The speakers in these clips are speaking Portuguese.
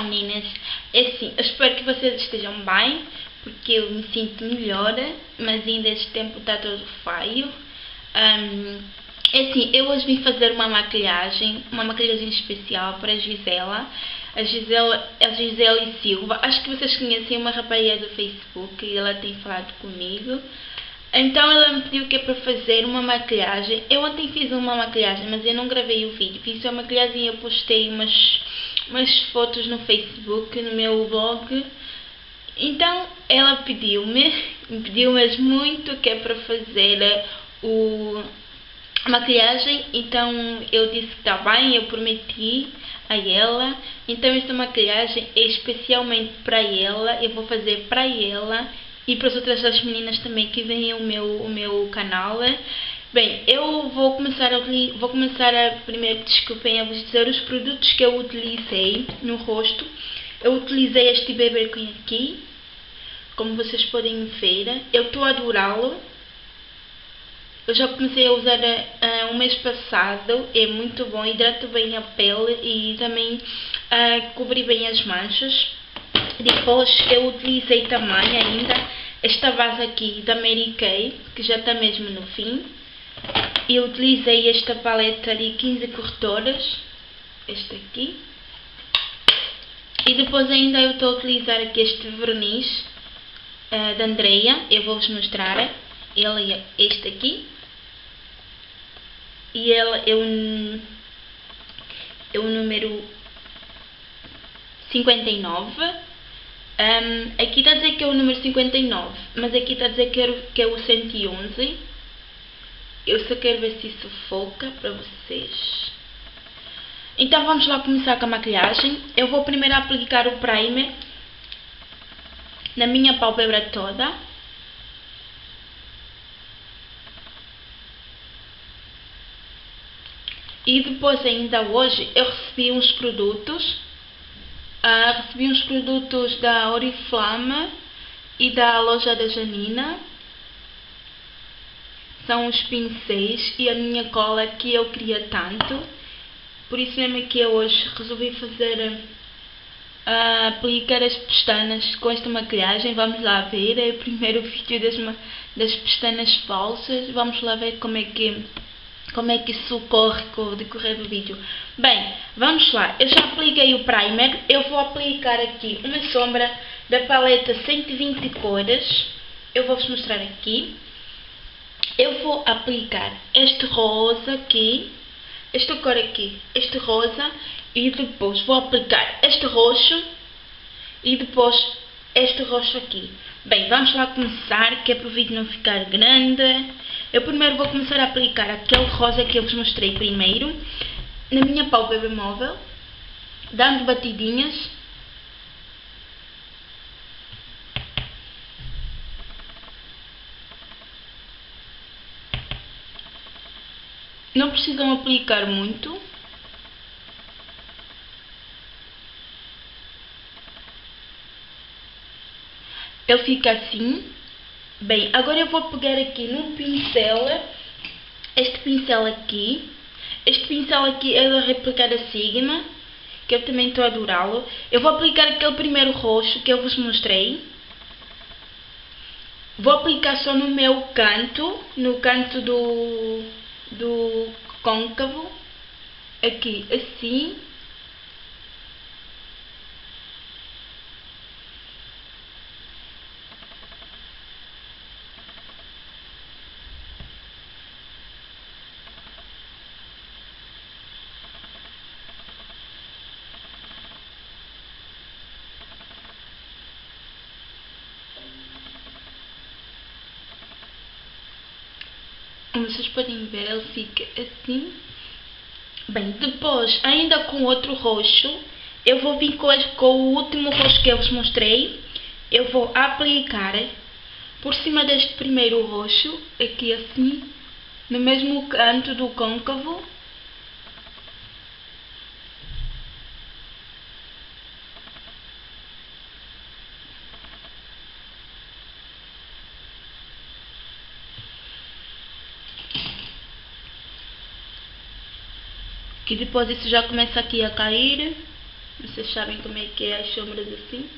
Olá meninas, é assim, eu espero que vocês estejam bem, porque eu me sinto melhor, mas ainda este tempo está todo feio. Um, é assim, eu hoje vim fazer uma maquilhagem, uma maquilhagem especial para a Gisela, a Gisela, a Gisela Silva, acho que vocês conhecem uma rapariga do Facebook e ela tem falado comigo. Então ela me pediu que é para fazer uma maquilhagem. Eu ontem fiz uma maquilhagem, mas eu não gravei o vídeo. Fiz uma maquilhagem e eu postei umas, umas fotos no Facebook, no meu blog. Então ela pediu-me, me pediu mesmo muito que é para fazer o, a maquilhagem. Então eu disse que está bem, eu prometi a ela. Então esta maquilhagem é especialmente para ela. Eu vou fazer para ela e para as outras das meninas também que veem o meu, o meu canal. Bem, eu vou começar a, vou começar a primeiro, desculpem, eu vou dizer os produtos que eu utilizei no rosto. Eu utilizei este Baby Queen aqui, como vocês podem ver. Eu estou a adorá-lo. Eu já comecei a usar uh, um mês passado, é muito bom, hidrata bem a pele e também uh, cobre bem as manchas. Depois eu utilizei também ainda esta base aqui da Mary Kay, que já está mesmo no fim. Eu utilizei esta paleta de 15 corretoras, esta aqui. E depois ainda eu estou a utilizar aqui este verniz uh, da Andrea, eu vou-vos mostrar. Ele é este aqui. E ele é um, é o número 59 um, aqui está a dizer que é o número 59, mas aqui está a dizer que é o 111. Eu só quero ver se isso foca para vocês. Então vamos lá começar com a maquilhagem. Eu vou primeiro aplicar o primer na minha pálpebra toda. E depois ainda hoje eu recebi uns produtos Uh, recebi uns produtos da Oriflama e da loja da Janina. São os pincéis e a minha cola que eu queria tanto. Por isso mesmo que eu hoje resolvi fazer uh, aplicar as pestanas com esta maquilhagem. Vamos lá ver. É o primeiro vídeo das, das pestanas falsas. Vamos lá ver como é que como é que isso ocorre com o decorrer do vídeo. Bem, vamos lá. Eu já apliquei o primer. Eu vou aplicar aqui uma sombra da paleta 120 cores. Eu vou-vos mostrar aqui. Eu vou aplicar este rosa aqui. Esta cor aqui. Este rosa. E depois vou aplicar este roxo. E depois este roxo aqui. Bem, vamos lá começar, que é para o vídeo não ficar grande. Eu primeiro vou começar a aplicar aquele rosa que eu vos mostrei primeiro, na minha pálpebra móvel, dando batidinhas. Não precisam aplicar muito. Ele fica assim. Bem, agora eu vou pegar aqui no pincel, este pincel aqui. Este pincel aqui é da Replicar Sigma, que eu também estou a adorá-lo. Eu vou aplicar aquele primeiro roxo que eu vos mostrei. Vou aplicar só no meu canto, no canto do, do côncavo, aqui assim. Podem ver, ele fica assim. Bem, depois, ainda com outro roxo, eu vou vir com, com o último roxo que eu vos mostrei. Eu vou aplicar por cima deste primeiro roxo, aqui assim, no mesmo canto do côncavo. Que depois isso já começa aqui a cair Vocês sabem como é que é as sombras assim.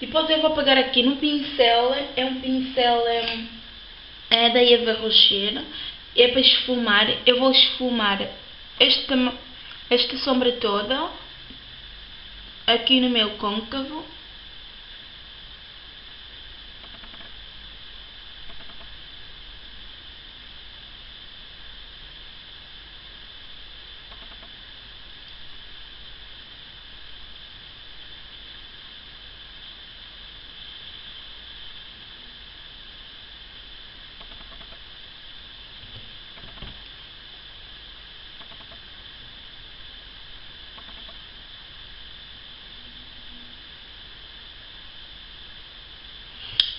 Depois eu vou pegar aqui no pincel, é um pincel é, é da Eva Rocher, é para esfumar. Eu vou esfumar esta, esta sombra toda aqui no meu côncavo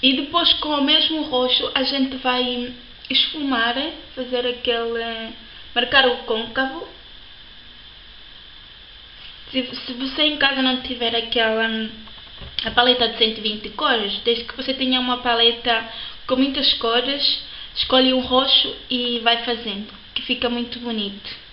E depois com o mesmo roxo a gente vai esfumar, fazer aquele, marcar o côncavo. Se, se você em casa não tiver aquela a paleta de 120 cores, desde que você tenha uma paleta com muitas cores, escolhe um roxo e vai fazendo, que fica muito bonito.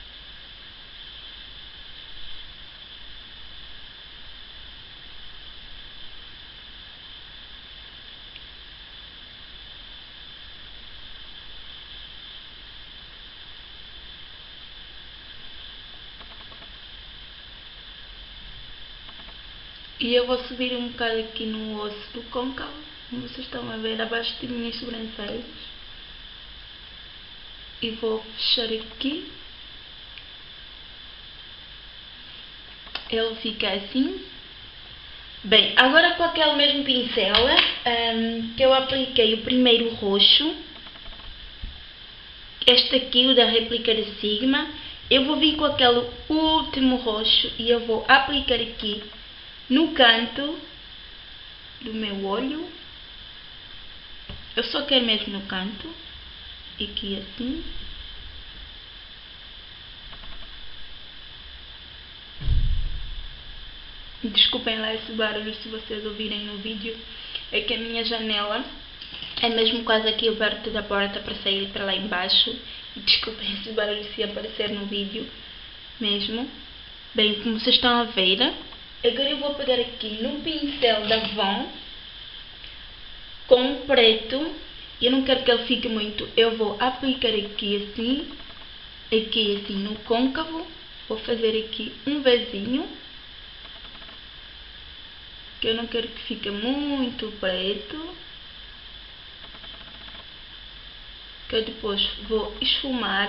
E eu vou subir um bocado aqui no osso do côncavo, como vocês estão a ver, abaixo de minhas sobrancelhas. E vou fechar aqui. Ele fica assim. Bem, agora com aquele mesmo pincel um, que eu apliquei o primeiro roxo, este aqui, o da réplica de Sigma, eu vou vir com aquele último roxo e eu vou aplicar aqui no canto do meu olho. Eu só quero mesmo no canto. Aqui assim. Desculpem lá esse barulho se vocês ouvirem no vídeo. É que a minha janela é mesmo quase aqui perto da porta para sair para lá embaixo. Desculpem esse barulho se aparecer no vídeo mesmo. Bem, como vocês estão a ver, Agora eu vou pegar aqui no pincel da Von com o preto. Eu não quero que ele fique muito. Eu vou aplicar aqui assim, aqui assim no côncavo. Vou fazer aqui um vezinho. Que eu não quero que fique muito preto. Que eu depois vou esfumar.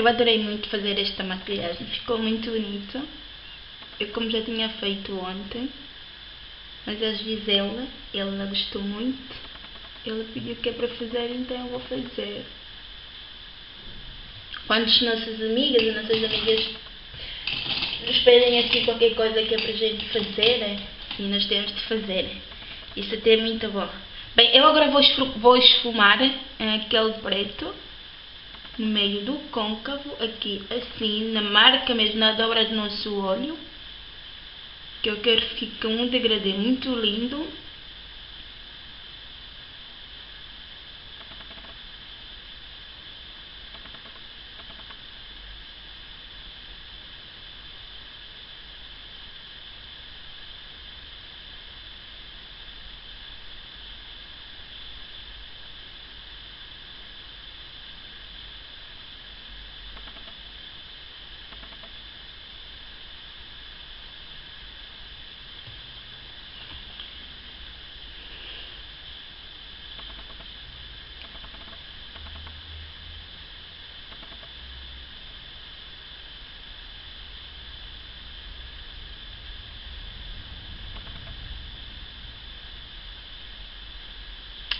Eu adorei muito fazer esta maquilhagem, ficou muito bonito. Eu como já tinha feito ontem, mas a Gisela, ela gostou muito. Ela pediu que é para fazer, então eu vou fazer. Quando as nossas amigas e nossas amigas nos pedem assim qualquer coisa que é para a gente fazer, e nós temos de fazer. Isso até é muito bom. Bem, eu agora vou esfumar eh, aquele preto no meio do côncavo, aqui assim, na marca mesmo, na dobra do nosso olho, que eu quero que fique um degradê muito lindo.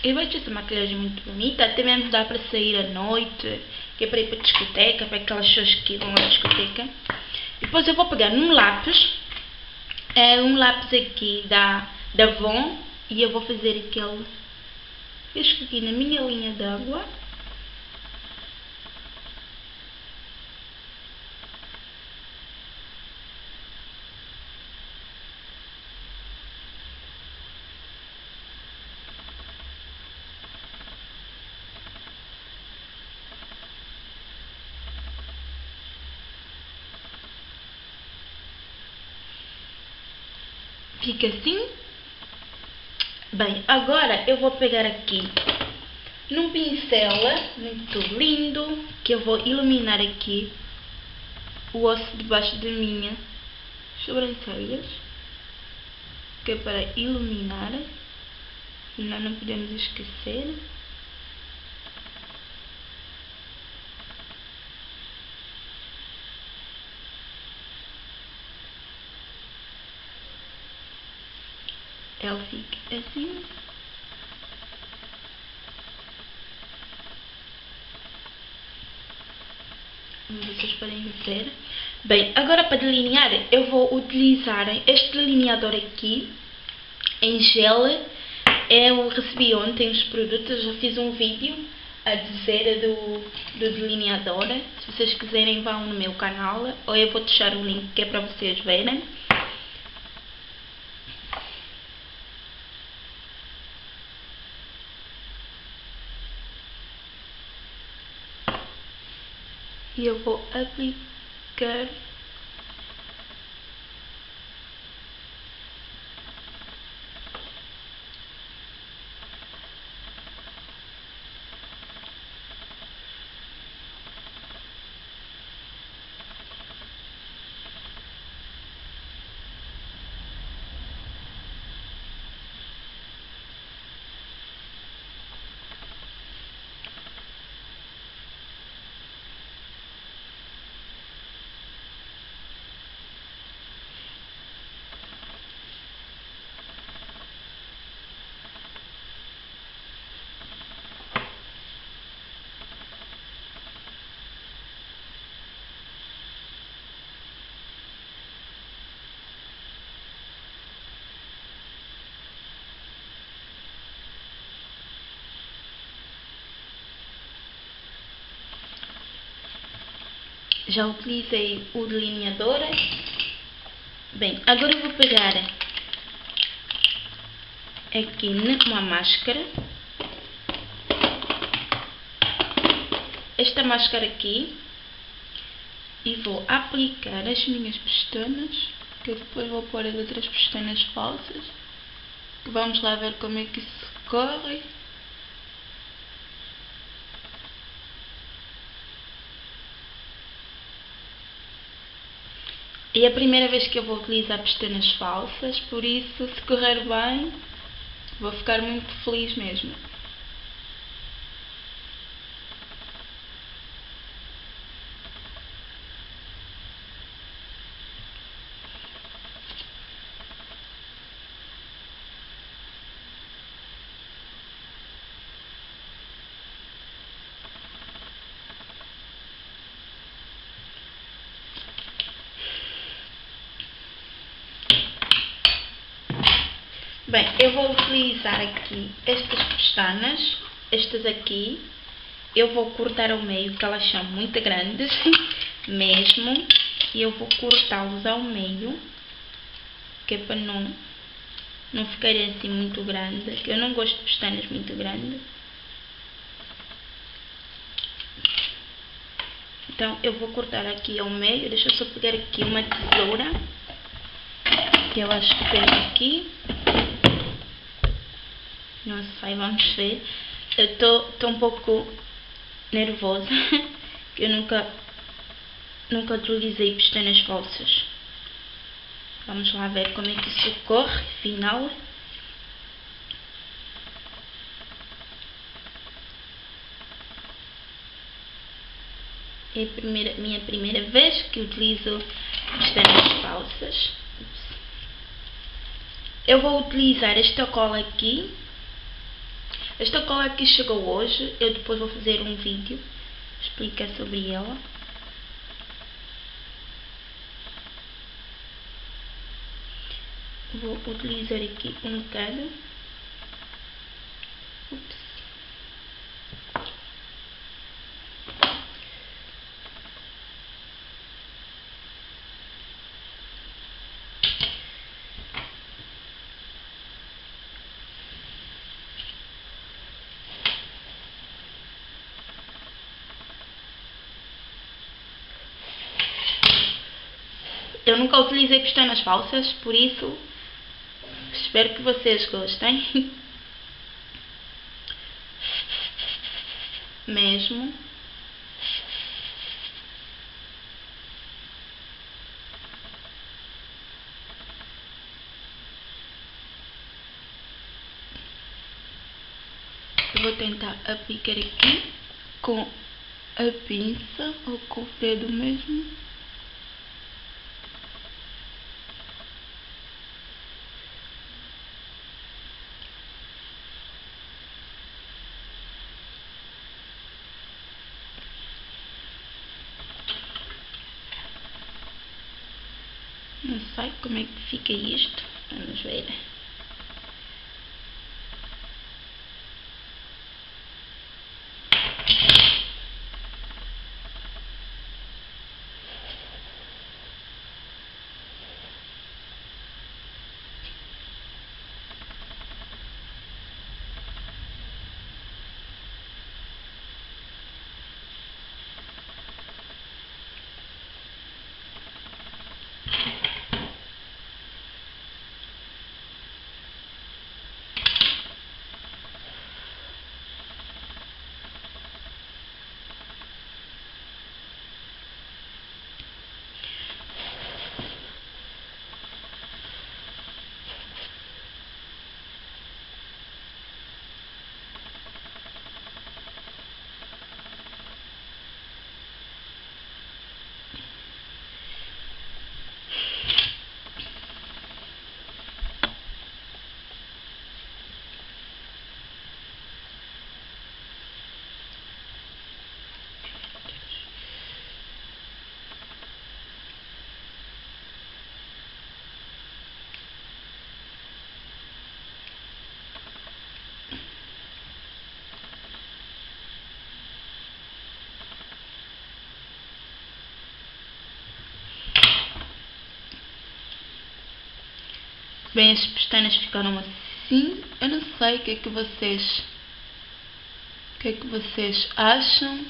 Eu acho essa maquilhagem muito bonita, até mesmo dá para sair à noite, que é para ir para a discoteca, para aquelas pessoas que vão à discoteca. Depois eu vou pegar num lápis, é um lápis aqui da, da Von, e eu vou fazer aquele, eu escolhi na minha linha d'água. Fica assim. Bem, agora eu vou pegar aqui num pincel muito lindo que eu vou iluminar aqui o osso debaixo da minha sobrancelhas que é para iluminar e nós não podemos esquecer ela fica assim. Vocês podem ver. Bem, agora para delinear eu vou utilizar este delineador aqui em gel. Eu recebi ontem os produtos, já fiz um vídeo a dizer do, do delineador. Se vocês quiserem vão no meu canal ou eu vou deixar o link que é para vocês verem e eu vou aplicar já utilizei o delineador. Bem, agora vou pegar aqui numa máscara. Esta máscara aqui. E vou aplicar as minhas pestanas. Que eu depois vou pôr as outras pestanas falsas. Vamos lá ver como é que isso corre. E é a primeira vez que eu vou utilizar pestanas falsas, por isso, se correr bem, vou ficar muito feliz mesmo. Bem, eu vou utilizar aqui estas pestanas, estas aqui. Eu vou cortar ao meio, que elas são muito grandes, mesmo. E eu vou cortá-los ao meio, que é para não, não ficarem assim muito grandes. Eu não gosto de pestanas muito grandes. Então, eu vou cortar aqui ao meio. Deixa eu só pegar aqui uma tesoura. Que eu acho que tem aqui. Não sei, vamos ver. Eu estou um pouco nervosa, que eu nunca, nunca utilizei pestanas falsas. Vamos lá ver como é que isso ocorre, final. É a primeira, minha primeira vez que utilizo pestanas falsas. Eu vou utilizar esta cola aqui esta cola aqui chegou hoje, eu depois vou fazer um vídeo explicar sobre ela. Vou utilizar aqui um bocado. Ups. Utilizei pestanas falsas, por isso Espero que vocês gostem. Mesmo. Vou tentar aplicar aqui com a pinça ou com o dedo mesmo. Não sei como é que fica isto. Vamos ver. Bem, as pestanas ficaram assim. Eu não sei o que é que vocês. O que é que vocês acham?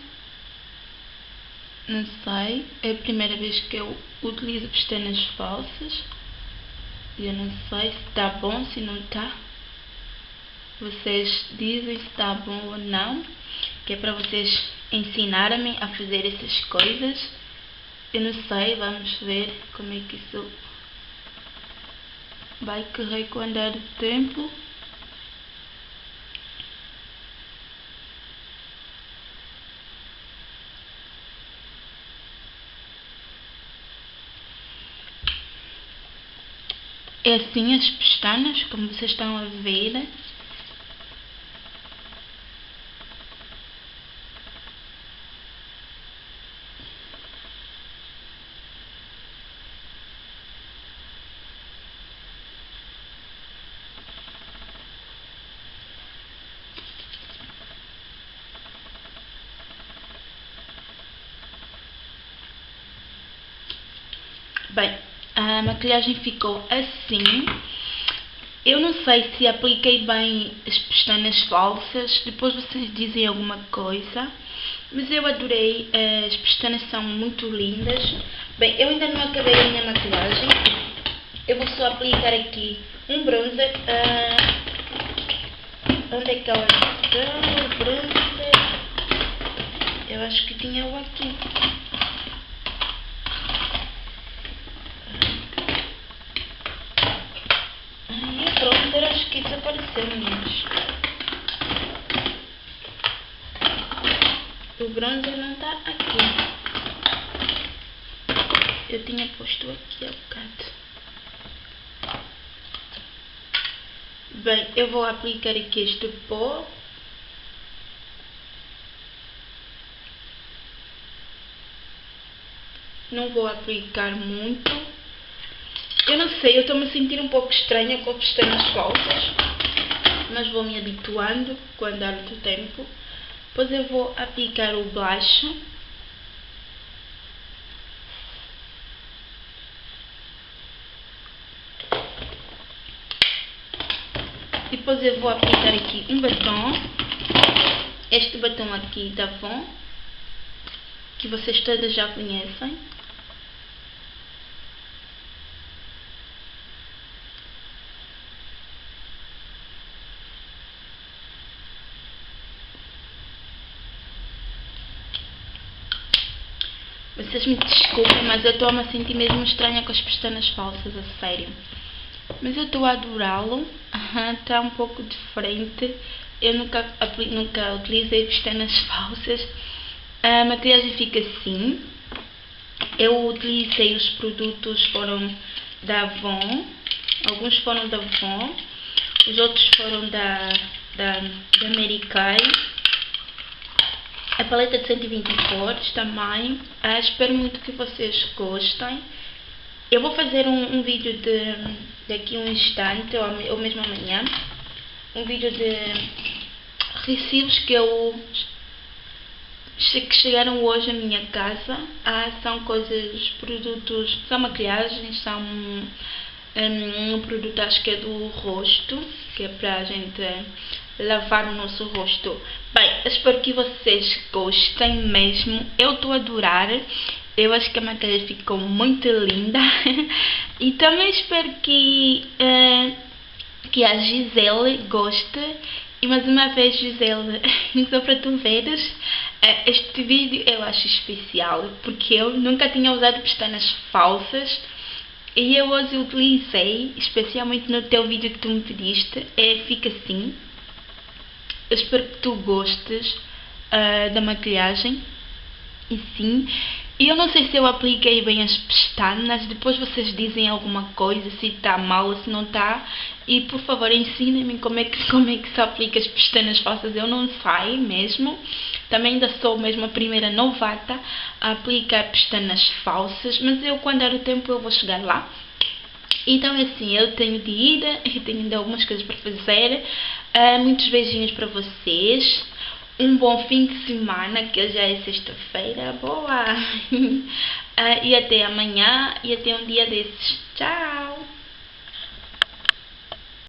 Não sei. É a primeira vez que eu utilizo pestanas falsas. E eu não sei se está bom, se não está. Vocês dizem se está bom ou não. Que é para vocês ensinarem-me a fazer essas coisas. Eu não sei, vamos ver como é que isso vai correr com o andar tempo. É assim as pestanas, como vocês estão a ver. Bem, a maquilhagem ficou assim. Eu não sei se apliquei bem as pestanas falsas, depois vocês dizem alguma coisa. Mas eu adorei, as pestanas são muito lindas. Bem, eu ainda não acabei a minha maquilhagem. Eu vou só aplicar aqui um bronzer. Uh, onde é que ela está? O bronzer. Eu acho que tinha o aqui. O bronzer não está aqui. Eu tinha posto aqui há bocado. Bem, eu vou aplicar aqui este pó. Não vou aplicar muito. Eu não sei, eu estou me sentindo um pouco estranha com pestanas falsas, mas vou me habituando com o andar do tempo. Depois eu vou aplicar o blush. Depois eu vou aplicar aqui um batom. Este batom aqui da Von, que vocês todas já conhecem. Vocês me desculpem, mas eu estou a me sentir mesmo estranha com as pestanas falsas, a sério. Mas eu estou a adorá-lo. Está um pouco diferente. Eu nunca, nunca utilizei pestanas falsas. A maquilhagem fica assim. Eu utilizei os produtos, foram da Avon. Alguns foram da Avon. Os outros foram da, da, da Kay. A paleta de 120 cores também. Ah, espero muito que vocês gostem. Eu vou fazer um, um vídeo de daqui um instante, ou, ou mesmo amanhã. Um vídeo de recibos que eu que chegaram hoje à minha casa. Ah, são coisas, produtos, são maquilhagens, são um, um produto acho que é do rosto, que é para a gente lavar o nosso rosto. Espero que vocês gostem mesmo. Eu estou a adorar. Eu acho que a maquiagem ficou muito linda. e também espero que, uh, que a Gisele goste. E mais uma vez, Gisele, só para tu veres, uh, este vídeo eu acho especial. Porque eu nunca tinha usado pestanas falsas. E eu hoje utilizei, especialmente no teu vídeo que tu me pediste, é, fica assim. Eu espero que tu gostes uh, da maquilhagem. E sim. E eu não sei se eu apliquei bem as pestanas. Depois vocês dizem alguma coisa, se está mal, se não está. E por favor ensinem-me como, é que, como é que se aplica as pestanas falsas. Eu não sei mesmo. Também ainda sou mesmo a primeira novata a aplicar pestanas falsas. Mas eu quando der o tempo eu vou chegar lá. Então é assim, eu tenho de ir e tenho ainda algumas coisas para fazer. Uh, muitos beijinhos para vocês. Um bom fim de semana, que já é sexta-feira. Boa! uh, e até amanhã e até um dia desses. Tchau!